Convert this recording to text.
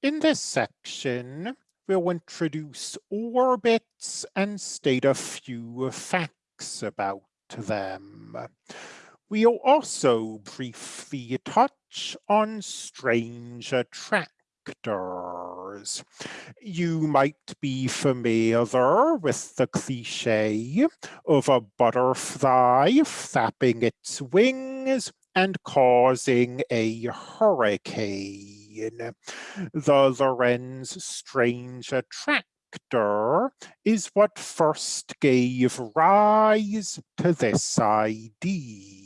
In this section, we'll introduce orbits and state a few facts about them. We'll also briefly touch on strange attractors. You might be familiar with the cliche of a butterfly flapping its wings and causing a hurricane. The Lorenz strange attractor is what first gave rise to this idea.